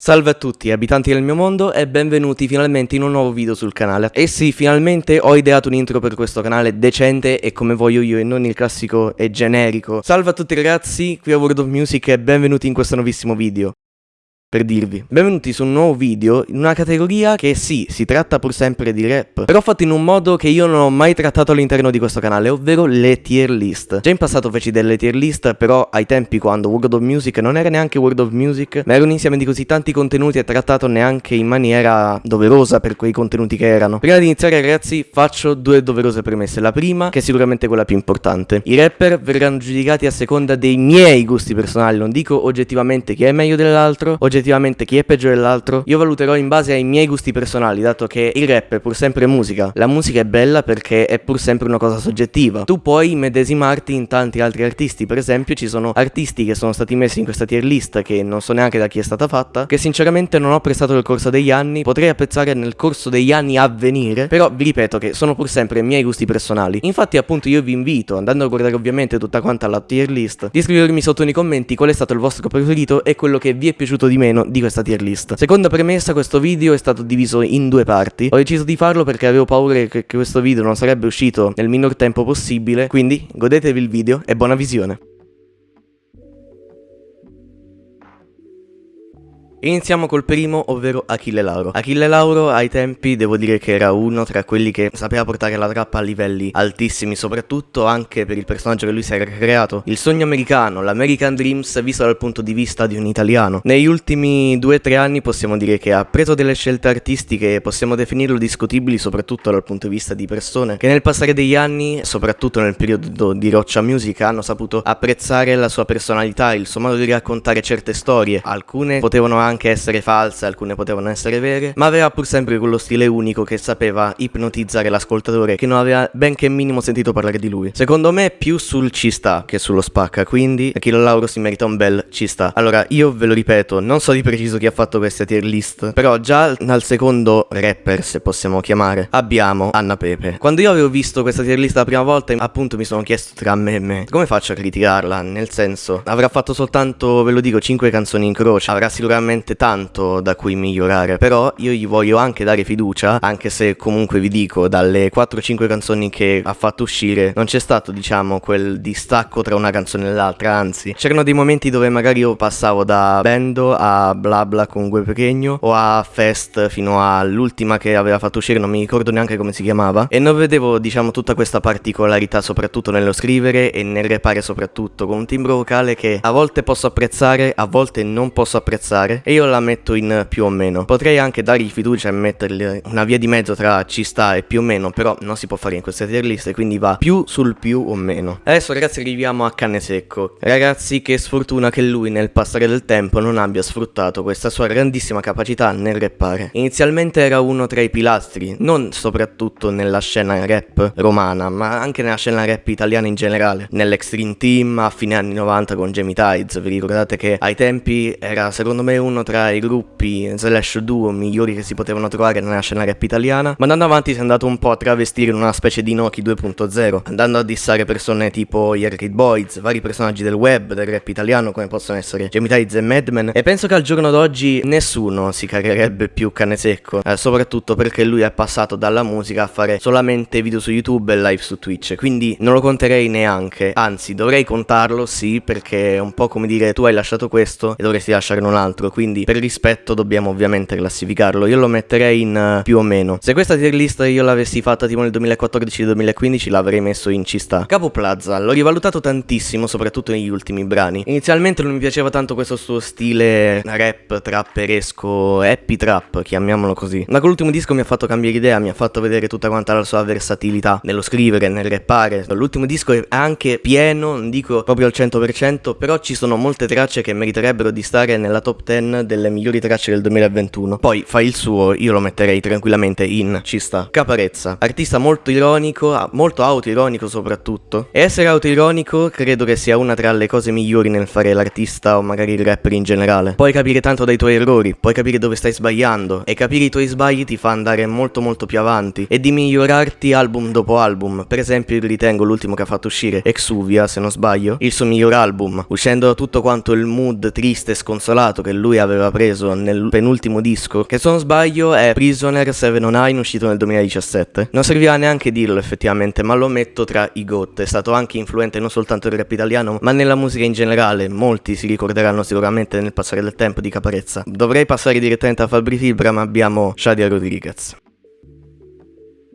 Salve a tutti abitanti del mio mondo e benvenuti finalmente in un nuovo video sul canale. E sì, finalmente ho ideato un intro per questo canale decente e come voglio io e non il classico e generico. Salve a tutti ragazzi, qui a World of Music e benvenuti in questo nuovissimo video per dirvi. Benvenuti su un nuovo video in una categoria che sì, si tratta pur sempre di rap, però fatto in un modo che io non ho mai trattato all'interno di questo canale, ovvero le tier list. Già in passato feci delle tier list, però ai tempi quando World of Music non era neanche World of Music, ma era un insieme di così tanti contenuti e trattato neanche in maniera doverosa per quei contenuti che erano. Prima di iniziare ragazzi faccio due doverose premesse. La prima, che è sicuramente quella più importante. I rapper verranno giudicati a seconda dei miei gusti personali, non dico oggettivamente chi è meglio dell'altro, oggettivamente oggettivamente chi è peggio dell'altro, io valuterò in base ai miei gusti personali, dato che il rap è pur sempre musica. La musica è bella perché è pur sempre una cosa soggettiva. Tu puoi medesimarti in tanti altri artisti, per esempio ci sono artisti che sono stati messi in questa tier list che non so neanche da chi è stata fatta, che sinceramente non ho apprezzato nel corso degli anni, potrei apprezzare nel corso degli anni a venire, però vi ripeto che sono pur sempre i miei gusti personali. Infatti appunto io vi invito, andando a guardare ovviamente tutta quanta la tier list, di scrivermi sotto nei commenti qual è stato il vostro preferito e quello che vi è piaciuto di me meno di questa tier list. Seconda premessa, questo video è stato diviso in due parti. Ho deciso di farlo perché avevo paura che questo video non sarebbe uscito nel minor tempo possibile, quindi godetevi il video e buona visione. Iniziamo col primo, ovvero Achille Lauro. Achille Lauro ai tempi devo dire che era uno tra quelli che sapeva portare la trappa a livelli altissimi, soprattutto anche per il personaggio che lui si era creato. Il sogno americano, l'American Dreams visto dal punto di vista di un italiano. Negli ultimi 2-3 anni possiamo dire che ha preso delle scelte artistiche, possiamo definirlo discutibili soprattutto dal punto di vista di persone che nel passare degli anni, soprattutto nel periodo di Roccia Music, hanno saputo apprezzare la sua personalità, il suo modo di raccontare certe storie. Alcune potevano anche anche essere false, alcune potevano essere vere, ma aveva pur sempre quello stile unico che sapeva ipnotizzare l'ascoltatore che non aveva benché minimo sentito parlare di lui. Secondo me più sul ci sta che sullo spacca, quindi Achille Lauro si merita un bel ci sta. Allora, io ve lo ripeto, non so di preciso chi ha fatto questa tier list, però già dal secondo rapper, se possiamo chiamare, abbiamo Anna Pepe. Quando io avevo visto questa tier list la prima volta, appunto mi sono chiesto tra me e me, come faccio a criticarla? Nel senso, avrà fatto soltanto, ve lo dico, 5 canzoni in croce, avrà sicuramente veramente tanto da cui migliorare, però io gli voglio anche dare fiducia, anche se comunque vi dico, dalle 4-5 canzoni che ha fatto uscire non c'è stato, diciamo, quel distacco tra una canzone e l'altra, anzi, c'erano dei momenti dove magari io passavo da Bendo a Bla Bla con Gue Pequeño o a Fest fino all'ultima che aveva fatto uscire, non mi ricordo neanche come si chiamava, e non vedevo, diciamo, tutta questa particolarità soprattutto nello scrivere e nel repare soprattutto, con un timbro vocale che a volte posso apprezzare, a volte non posso apprezzare, e io la metto in più o meno. Potrei anche dargli fiducia e mettergli una via di mezzo tra ci sta e più o meno, però non si può fare in queste tier list, quindi va più sul più o meno. Adesso ragazzi arriviamo a Canne Secco. Ragazzi che sfortuna che lui nel passare del tempo non abbia sfruttato questa sua grandissima capacità nel rappare. Inizialmente era uno tra i pilastri, non soprattutto nella scena rap romana, ma anche nella scena rap italiana in generale. Nell'Extreme Team a fine anni 90 con Jamie Tides, vi ricordate che ai tempi era secondo me uno uno tra i gruppi slash duo migliori che si potevano trovare nella scena rap italiana, ma andando avanti si è andato un po' a travestire in una specie di Noki 2.0, andando a dissare persone tipo gli Arcade Boys, vari personaggi del web, del rap italiano come possono essere Jamie Tides e Madman, e penso che al giorno d'oggi nessuno si cagherebbe più cane secco, eh, soprattutto perché lui è passato dalla musica a fare solamente video su YouTube e live su Twitch, quindi non lo conterei neanche, anzi dovrei contarlo sì perché è un po' come dire tu hai lasciato questo e dovresti lasciarne un altro, quindi quindi per rispetto dobbiamo ovviamente classificarlo. Io lo metterei in uh, più o meno. Se questa tier list io l'avessi fatta tipo nel 2014-2015 l'avrei messo in ci sta. Capo Plaza, l'ho rivalutato tantissimo, soprattutto negli ultimi brani. Inizialmente non mi piaceva tanto questo suo stile rap trapperesco, happy trap, chiamiamolo così. Ma con l'ultimo disco mi ha fatto cambiare idea, mi ha fatto vedere tutta quanta la sua versatilità nello scrivere, nel rappare. L'ultimo disco è anche pieno, non dico proprio al 100%, però ci sono molte tracce che meriterebbero di stare nella top 10 delle migliori tracce del 2021. Poi fa il suo, io lo metterei tranquillamente in ci sta. Caparezza, artista molto ironico, molto autoironico soprattutto. E essere autoironico credo che sia una tra le cose migliori nel fare l'artista o magari il rapper in generale. Puoi capire tanto dai tuoi errori, puoi capire dove stai sbagliando e capire i tuoi sbagli ti fa andare molto molto più avanti e di migliorarti album dopo album. Per esempio io ritengo l'ultimo che ha fatto uscire, Exuvia se non sbaglio, il suo miglior album, uscendo tutto quanto il mood triste e sconsolato che lui aveva aveva preso nel penultimo disco, che se non sbaglio è Prisoner 709 uscito nel 2017. Non serviva neanche dirlo effettivamente, ma lo metto tra i GOT. È stato anche influente non soltanto nel rap italiano, ma nella musica in generale. Molti si ricorderanno sicuramente nel passare del tempo di Caparezza. Dovrei passare direttamente a Fabri Fibra, ma abbiamo Shadia Rodriguez.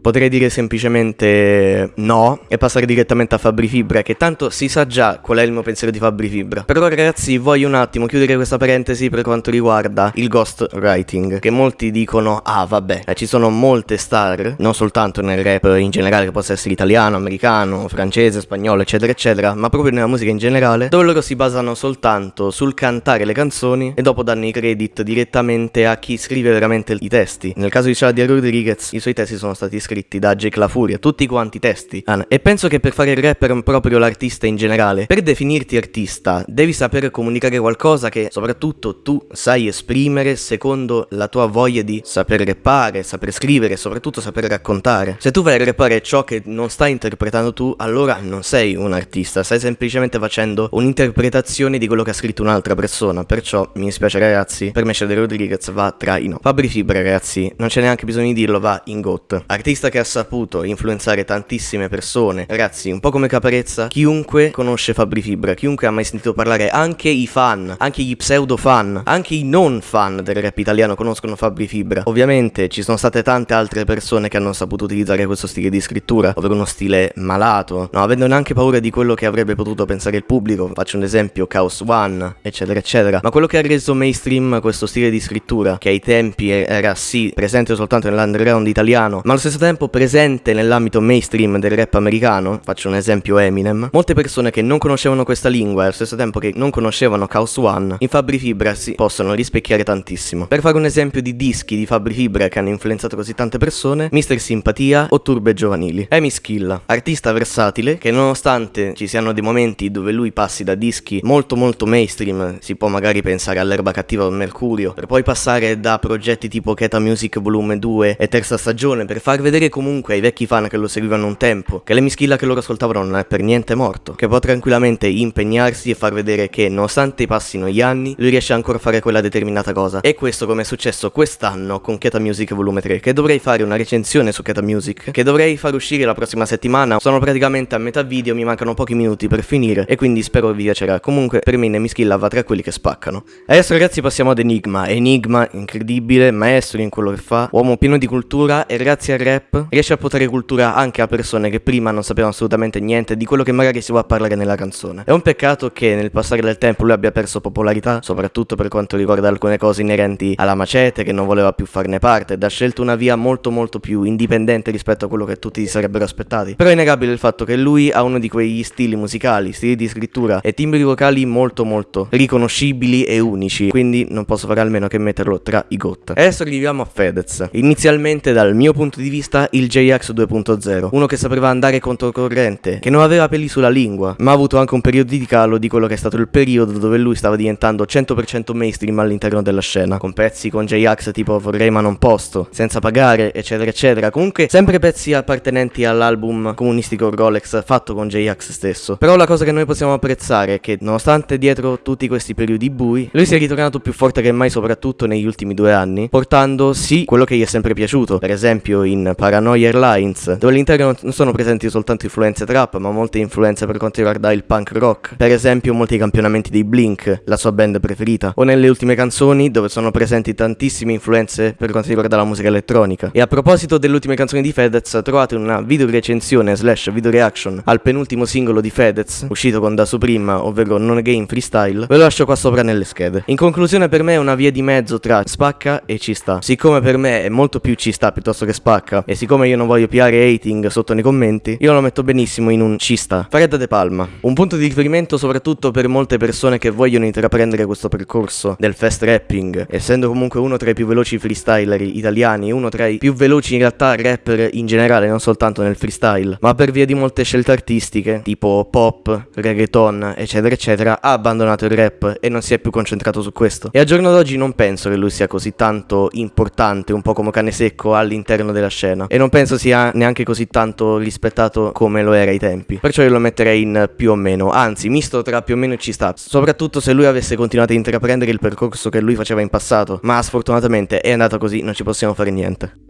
Potrei dire semplicemente no e passare direttamente a Fabri Fibra, che tanto si sa già qual è il mio pensiero di Fabri Fibra. Però ragazzi voglio un attimo chiudere questa parentesi per quanto riguarda il ghostwriting, che molti dicono ah vabbè, eh, ci sono molte star, non soltanto nel rap in generale, che possa essere italiano, americano, francese, spagnolo, eccetera, eccetera, ma proprio nella musica in generale, dove loro si basano soltanto sul cantare le canzoni e dopo danno i credit direttamente a chi scrive veramente i testi. Nel caso di Shadia Rodriguez, i suoi testi sono stati scritti scritti da Jake La Furia, tutti quanti testi. E penso che per fare il rapper proprio l'artista in generale, per definirti artista, devi sapere comunicare qualcosa che soprattutto tu sai esprimere secondo la tua voglia di saper rappare, saper scrivere soprattutto saper raccontare. Se tu vai a rappare ciò che non stai interpretando tu, allora non sei un artista, stai semplicemente facendo un'interpretazione di quello che ha scritto un'altra persona. Perciò mi dispiace ragazzi, per me Shadow Rodriguez va tra i no. Fabri Fibra ragazzi, non c'è neanche bisogno di dirlo, va in GOT. Artista artista che ha saputo influenzare tantissime persone. Ragazzi, un po' come Caparezza, chiunque conosce Fabri Fibra, chiunque ha mai sentito parlare, anche i fan, anche gli pseudo fan, anche i non fan del rap italiano conoscono Fabri Fibra. Ovviamente ci sono state tante altre persone che hanno saputo utilizzare questo stile di scrittura, ovvero uno stile malato, no, avendo neanche paura di quello che avrebbe potuto pensare il pubblico. Faccio un esempio, Chaos One, eccetera, eccetera. Ma quello che ha reso mainstream questo stile di scrittura, che ai tempi era sì presente soltanto nell'underground italiano, ma allo stesso tempo tempo presente nell'ambito mainstream del rap americano, faccio un esempio Eminem, molte persone che non conoscevano questa lingua e allo stesso tempo che non conoscevano Chaos One, in Fabri Fibra si possono rispecchiare tantissimo. Per fare un esempio di dischi di Fabri Fibra che hanno influenzato così tante persone, Mr. Simpatia o Turbe Giovanili. Amy Skilla, artista versatile che nonostante ci siano dei momenti dove lui passi da dischi molto molto mainstream, si può magari pensare all'erba cattiva o Mercurio, per poi passare da progetti tipo Keta Music Volume 2 e terza stagione per far vedere vedere comunque ai vecchi fan che lo seguivano un tempo, che l'emischilla che loro ascoltavano non è per niente morto, che può tranquillamente impegnarsi e far vedere che nonostante passino gli anni, lui riesce ancora a fare quella determinata cosa. E questo come è successo quest'anno con Keta Music Volume 3, che dovrei fare una recensione su Keta Music, che dovrei far uscire la prossima settimana. Sono praticamente a metà video, mi mancano pochi minuti per finire e quindi spero vi piacerà. Comunque per me Nemischilla va tra quelli che spaccano. Adesso ragazzi passiamo ad Enigma. Enigma, incredibile, maestro in quello che fa, uomo pieno di cultura e grazie al rap rap riesce a portare cultura anche a persone che prima non sapevano assolutamente niente di quello che magari si vuole parlare nella canzone. È un peccato che nel passare del tempo lui abbia perso popolarità, soprattutto per quanto riguarda alcune cose inerenti alla macete, che non voleva più farne parte, ed ha scelto una via molto molto più indipendente rispetto a quello che tutti si sarebbero aspettati. Però è innegabile il fatto che lui ha uno di quegli stili musicali, stili di scrittura e timbri vocali molto molto riconoscibili e unici, quindi non posso fare almeno che metterlo tra i GOT. Adesso arriviamo a Fedez. Inizialmente dal mio punto di vista il JX 2.0, uno che sapeva andare controcorrente, che non aveva peli sulla lingua, ma ha avuto anche un periodo di calo di quello che è stato il periodo dove lui stava diventando 100% mainstream all'interno della scena, con pezzi con JX tipo vorrei ma non posto, senza pagare, eccetera eccetera, comunque sempre pezzi appartenenti all'album comunistico Rolex fatto con JX stesso. Però la cosa che noi possiamo apprezzare è che nonostante dietro tutti questi periodi bui, lui si è ritornato più forte che mai soprattutto negli ultimi due anni, portando sì quello che gli è sempre piaciuto, per esempio in Paranoia Airlines, dove all'interno non sono presenti soltanto influenze trap, ma molte influenze per quanto riguarda il punk rock. Per esempio, molti campionamenti dei Blink, la sua band preferita, o nelle ultime canzoni dove sono presenti tantissime influenze per quanto riguarda la musica elettronica. E a proposito delle ultime canzoni di Fedez, trovate una video recensione slash video reaction al penultimo singolo di Fedez, uscito con Da Supreme, ovvero Non Game Freestyle, ve lo lascio qua sopra nelle schede. In conclusione per me è una via di mezzo tra spacca e ci sta. Siccome per me è molto più ci sta piuttosto che spacca, e siccome io non voglio piare hating sotto nei commenti, io lo metto benissimo in un cista. Fred De Palma. Un punto di riferimento soprattutto per molte persone che vogliono intraprendere questo percorso del fast rapping, essendo comunque uno tra i più veloci freestyler italiani, uno tra i più veloci in realtà rapper in generale, non soltanto nel freestyle, ma per via di molte scelte artistiche, tipo pop, reggaeton, eccetera, eccetera, ha abbandonato il rap e non si è più concentrato su questo. E al giorno d'oggi non penso che lui sia così tanto importante, un po' come cane secco all'interno della scena scena e non penso sia neanche così tanto rispettato come lo era ai tempi. Perciò io lo metterei in più o meno, anzi misto tra più o meno ci sta, soprattutto se lui avesse continuato a intraprendere il percorso che lui faceva in passato, ma sfortunatamente è andata così, non ci possiamo fare niente.